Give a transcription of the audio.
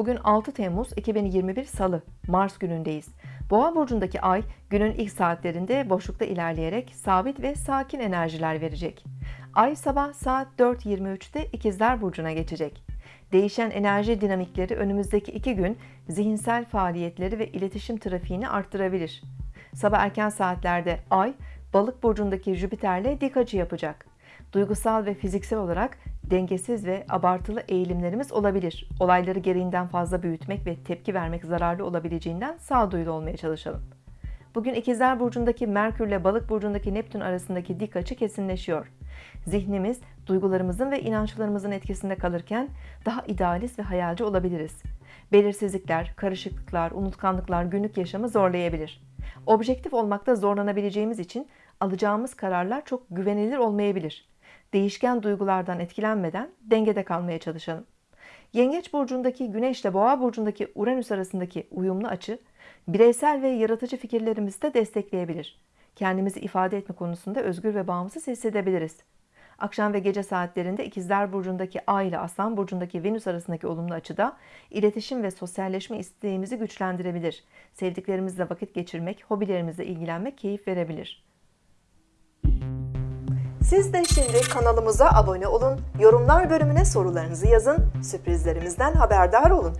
Bugün 6 Temmuz 2021 Salı, Mars günündeyiz. Boğa burcundaki ay günün ilk saatlerinde boşlukta ilerleyerek sabit ve sakin enerjiler verecek. Ay sabah saat 4.23'te İkizler burcuna geçecek. Değişen enerji dinamikleri önümüzdeki iki gün zihinsel faaliyetleri ve iletişim trafiğini arttırabilir. Sabah erken saatlerde Ay, Balık burcundaki Jüpiter'le dik açı yapacak. Duygusal ve fiziksel olarak dengesiz ve abartılı eğilimlerimiz olabilir. Olayları gereğinden fazla büyütmek ve tepki vermek zararlı olabileceğinden sağduyulu olmaya çalışalım. Bugün İkizler Burcu'ndaki Merkür ile Balık Burcu'ndaki Neptün arasındaki dik açı kesinleşiyor. Zihnimiz, duygularımızın ve inançlarımızın etkisinde kalırken daha idealist ve hayalci olabiliriz. Belirsizlikler, karışıklıklar, unutkanlıklar günlük yaşamı zorlayabilir. Objektif olmakta zorlanabileceğimiz için alacağımız kararlar çok güvenilir olmayabilir. Değişken duygulardan etkilenmeden dengede kalmaya çalışalım. Yengeç burcundaki Güneş ile Boğa burcundaki Uranüs arasındaki uyumlu açı bireysel ve yaratıcı fikirlerimizi de destekleyebilir. Kendimizi ifade etme konusunda özgür ve bağımsız hissedebiliriz. Akşam ve gece saatlerinde İkizler burcundaki Ay ile Aslan burcundaki Venüs arasındaki olumlu açıda iletişim ve sosyalleşme isteğimizi güçlendirebilir. Sevdiklerimizle vakit geçirmek, hobilerimizle ilgilenmek keyif verebilir. Siz de şimdi kanalımıza abone olun, yorumlar bölümüne sorularınızı yazın, sürprizlerimizden haberdar olun.